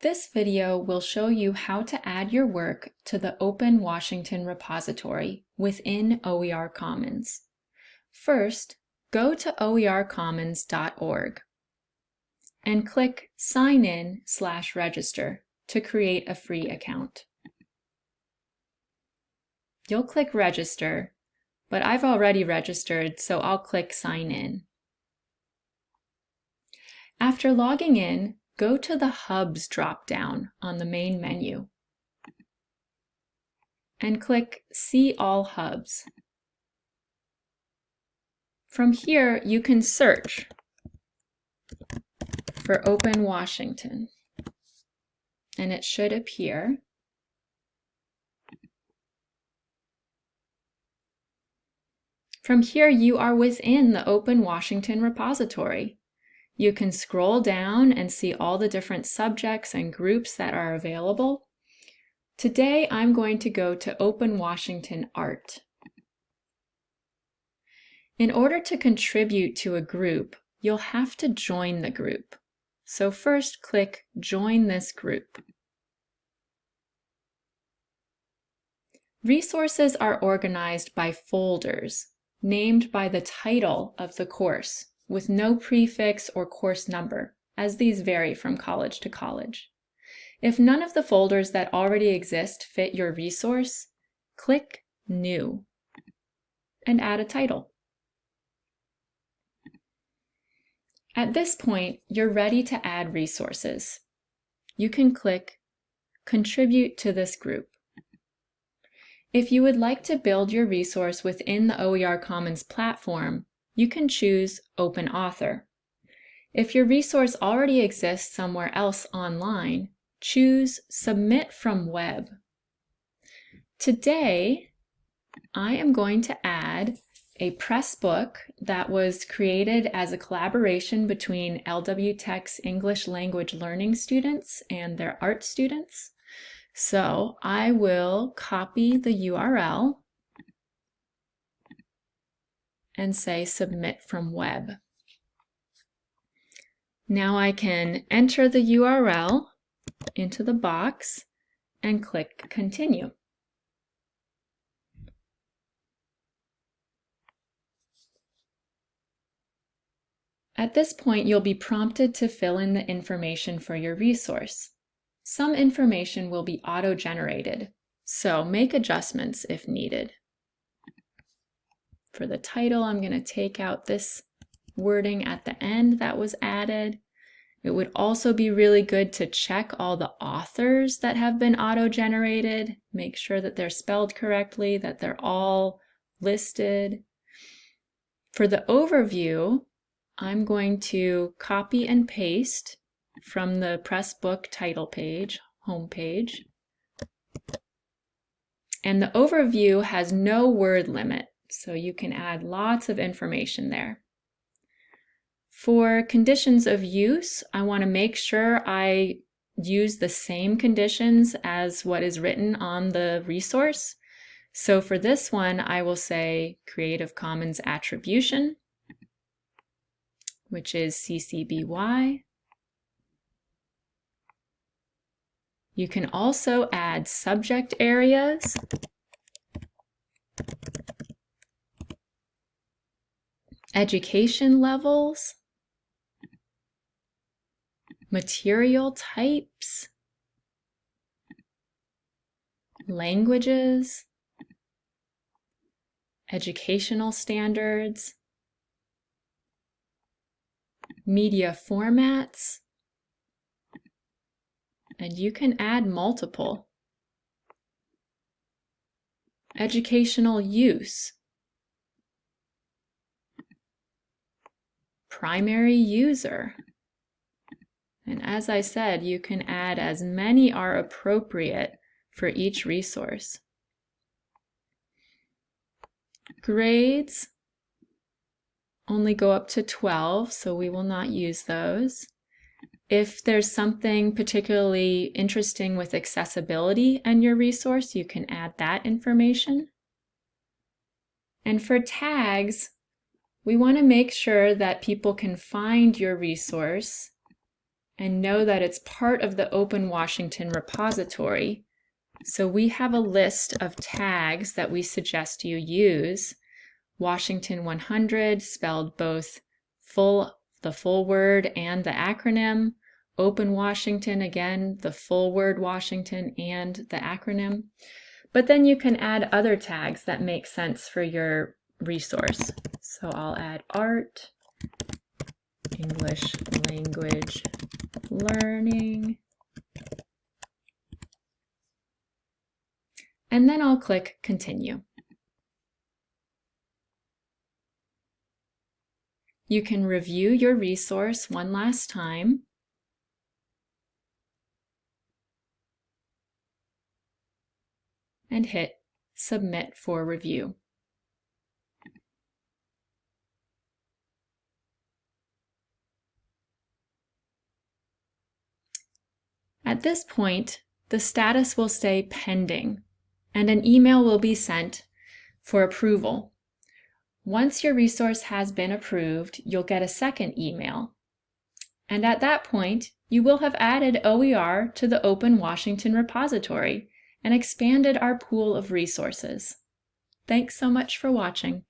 This video will show you how to add your work to the Open Washington repository within OER Commons. First, go to oercommons.org and click Sign in slash register to create a free account. You'll click Register, but I've already registered, so I'll click Sign in. After logging in, go to the Hubs drop-down on the main menu and click See All Hubs. From here, you can search for Open Washington, and it should appear. From here, you are within the Open Washington repository. You can scroll down and see all the different subjects and groups that are available. Today, I'm going to go to Open Washington Art. In order to contribute to a group, you'll have to join the group. So first click Join this group. Resources are organized by folders, named by the title of the course with no prefix or course number, as these vary from college to college. If none of the folders that already exist fit your resource, click New and add a title. At this point, you're ready to add resources. You can click Contribute to this group. If you would like to build your resource within the OER Commons platform, you can choose Open Author. If your resource already exists somewhere else online, choose Submit from Web. Today, I am going to add a Pressbook that was created as a collaboration between LW Tech's English language learning students and their art students. So I will copy the URL and say Submit from Web. Now I can enter the URL into the box and click Continue. At this point, you'll be prompted to fill in the information for your resource. Some information will be auto-generated, so make adjustments if needed. For the title, I'm going to take out this wording at the end that was added. It would also be really good to check all the authors that have been auto-generated, make sure that they're spelled correctly, that they're all listed. For the overview, I'm going to copy and paste from the Pressbook title page, home page. And the overview has no word limit. So you can add lots of information there. For conditions of use, I want to make sure I use the same conditions as what is written on the resource. So for this one, I will say Creative Commons Attribution, which is CC BY. You can also add subject areas education levels, material types, languages, educational standards, media formats, and you can add multiple. Educational use, primary user. And as I said, you can add as many are appropriate for each resource. Grades only go up to 12, so we will not use those. If there's something particularly interesting with accessibility and your resource, you can add that information. And for tags, we want to make sure that people can find your resource and know that it's part of the Open Washington repository. So we have a list of tags that we suggest you use. Washington 100 spelled both full the full word and the acronym. Open Washington, again, the full word Washington and the acronym. But then you can add other tags that make sense for your resource. So I'll add art, English language learning, and then I'll click continue. You can review your resource one last time. and hit Submit for Review. At this point, the status will say pending, and an email will be sent for approval. Once your resource has been approved, you'll get a second email. And at that point, you will have added OER to the Open Washington repository and expanded our pool of resources. Thanks so much for watching.